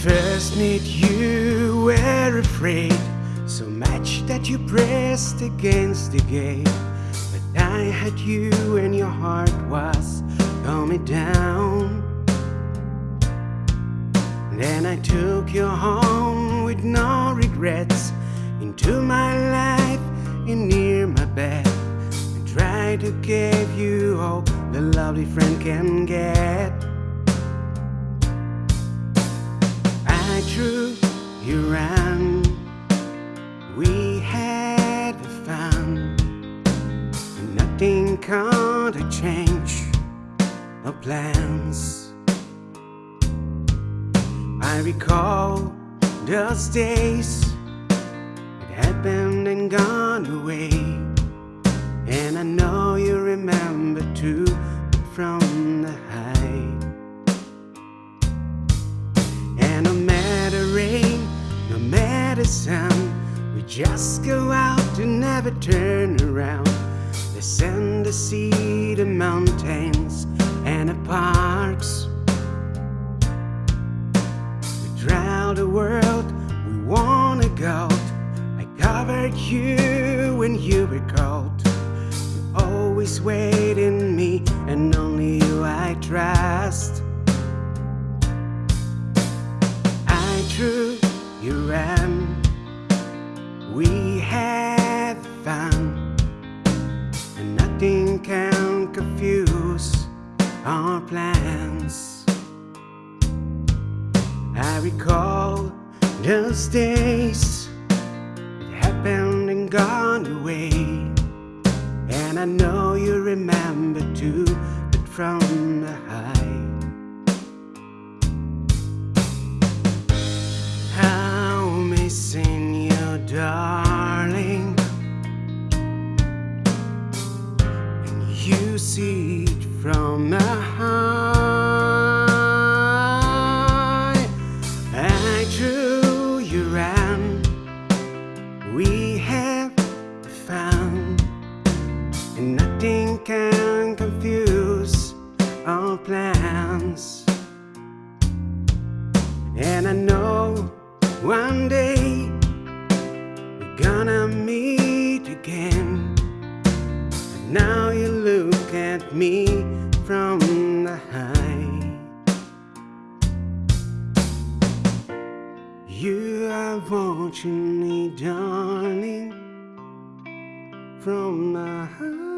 first met you were afraid. So much that you pressed against the gate. But I had you and your heart was coming down. Then I took you home with no regrets Into my life and near my bed. And tried to give you all the lovely friend can get I drew you around We had fun. Nothing could change our plans. I recall those days. It happened and gone away. And I know you remember too From sun We just go out and never turn around. The sand, the sea, the mountains and the parks. We travel the world, we wanna go. I covered you when you were cold. You always wait in me and only you I trust our plans. I recall those days it happened and gone away, and I know you remember too, but from the high. From a high. I drew you round. We have found, and nothing can confuse our plans. And I know one day we're gonna meet again. Now you look at me from the high. You are watching me, darling, from the high.